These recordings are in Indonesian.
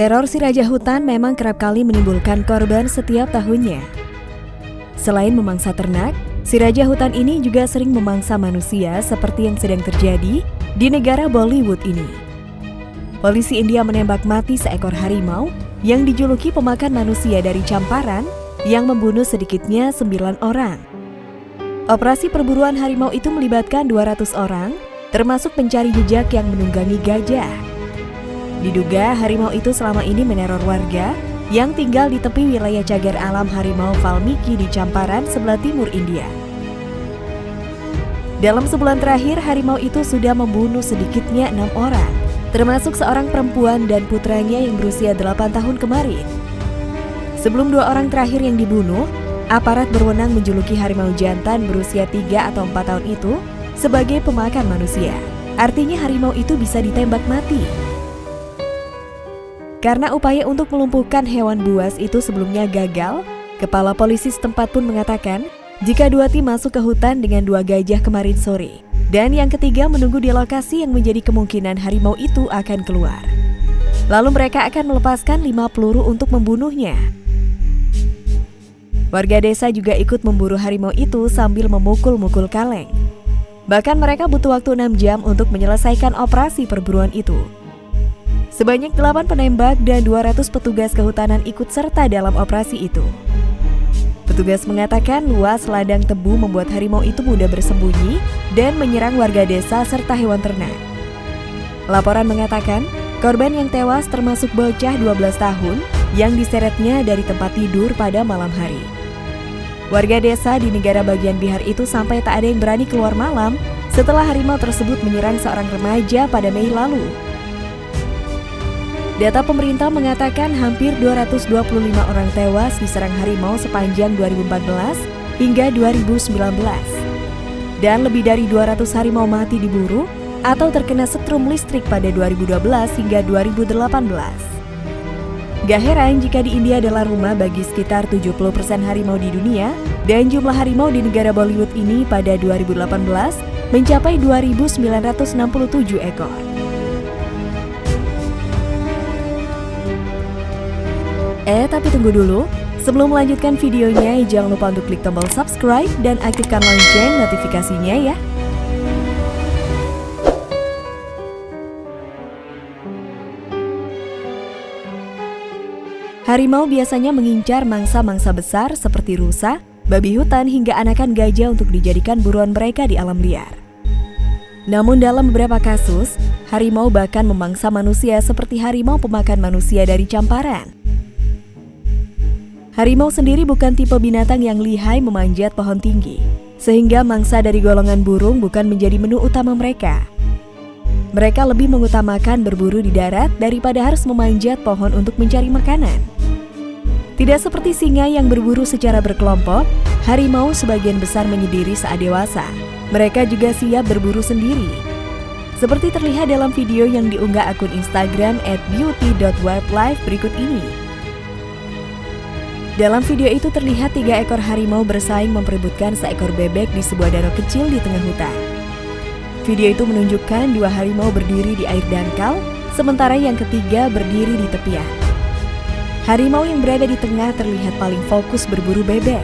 Teror si Raja Hutan memang kerap kali menimbulkan korban setiap tahunnya. Selain memangsa ternak, si Raja Hutan ini juga sering memangsa manusia seperti yang sedang terjadi di negara Bollywood ini. Polisi India menembak mati seekor harimau yang dijuluki pemakan manusia dari Camparan yang membunuh sedikitnya 9 orang. Operasi perburuan harimau itu melibatkan 200 orang, termasuk pencari jejak yang menunggangi gajah. Diduga harimau itu selama ini meneror warga yang tinggal di tepi wilayah cagar alam harimau Valmiki di Camparan, sebelah timur India. Dalam sebulan terakhir, harimau itu sudah membunuh sedikitnya enam orang, termasuk seorang perempuan dan putranya yang berusia 8 tahun kemarin. Sebelum dua orang terakhir yang dibunuh, aparat berwenang menjuluki harimau jantan berusia 3 atau 4 tahun itu sebagai pemakan manusia. Artinya harimau itu bisa ditembak mati. Karena upaya untuk melumpuhkan hewan buas itu sebelumnya gagal, Kepala Polisi setempat pun mengatakan jika dua tim masuk ke hutan dengan dua gajah kemarin sore, dan yang ketiga menunggu di lokasi yang menjadi kemungkinan harimau itu akan keluar. Lalu mereka akan melepaskan lima peluru untuk membunuhnya. Warga desa juga ikut memburu harimau itu sambil memukul-mukul kaleng. Bahkan mereka butuh waktu 6 jam untuk menyelesaikan operasi perburuan itu. Sebanyak 8 penembak dan 200 petugas kehutanan ikut serta dalam operasi itu. Petugas mengatakan luas ladang tebu membuat harimau itu mudah bersembunyi dan menyerang warga desa serta hewan ternak. Laporan mengatakan, korban yang tewas termasuk bocah 12 tahun yang diseretnya dari tempat tidur pada malam hari. Warga desa di negara bagian Bihar itu sampai tak ada yang berani keluar malam setelah harimau tersebut menyerang seorang remaja pada Mei lalu. Data pemerintah mengatakan hampir 225 orang tewas diserang harimau sepanjang 2014 hingga 2019. Dan lebih dari 200 harimau mati diburu atau terkena setrum listrik pada 2012 hingga 2018. Gak heran jika di India adalah rumah bagi sekitar 70% harimau di dunia dan jumlah harimau di negara Bollywood ini pada 2018 mencapai 2.967 ekor. Eh, tapi tunggu dulu. Sebelum melanjutkan videonya, jangan lupa untuk klik tombol subscribe dan aktifkan lonceng notifikasinya ya. Harimau biasanya mengincar mangsa-mangsa besar seperti rusa, babi hutan hingga anakan gajah untuk dijadikan buruan mereka di alam liar. Namun dalam beberapa kasus, harimau bahkan memangsa manusia seperti harimau pemakan manusia dari camparan. Harimau sendiri bukan tipe binatang yang lihai memanjat pohon tinggi, sehingga mangsa dari golongan burung bukan menjadi menu utama mereka. Mereka lebih mengutamakan berburu di darat daripada harus memanjat pohon untuk mencari makanan. Tidak seperti singa yang berburu secara berkelompok, harimau sebagian besar menyendiri saat dewasa. Mereka juga siap berburu sendiri. Seperti terlihat dalam video yang diunggah akun Instagram beauty.wildlife berikut ini. Dalam video itu terlihat tiga ekor harimau bersaing memperebutkan seekor bebek di sebuah danau kecil di tengah hutan. Video itu menunjukkan dua harimau berdiri di air dangkal, sementara yang ketiga berdiri di tepian. Harimau yang berada di tengah terlihat paling fokus berburu bebek.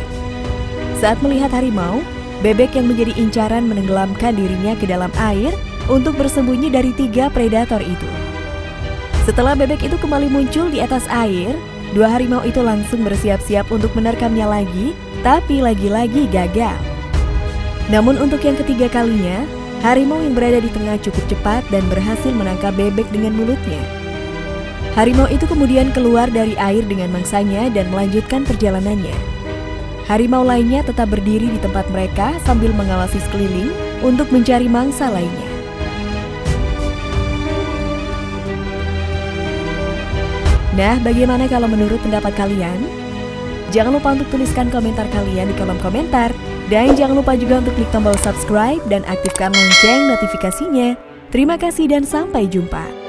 Saat melihat harimau, bebek yang menjadi incaran menenggelamkan dirinya ke dalam air untuk bersembunyi dari tiga predator itu. Setelah bebek itu kembali muncul di atas air, Dua harimau itu langsung bersiap-siap untuk menerkamnya lagi, tapi lagi-lagi gagal. Namun untuk yang ketiga kalinya, harimau yang berada di tengah cukup cepat dan berhasil menangkap bebek dengan mulutnya. Harimau itu kemudian keluar dari air dengan mangsanya dan melanjutkan perjalanannya. Harimau lainnya tetap berdiri di tempat mereka sambil mengawasi sekeliling untuk mencari mangsa lainnya. Nah, bagaimana kalau menurut pendapat kalian? Jangan lupa untuk tuliskan komentar kalian di kolom komentar. Dan jangan lupa juga untuk klik tombol subscribe dan aktifkan lonceng notifikasinya. Terima kasih dan sampai jumpa.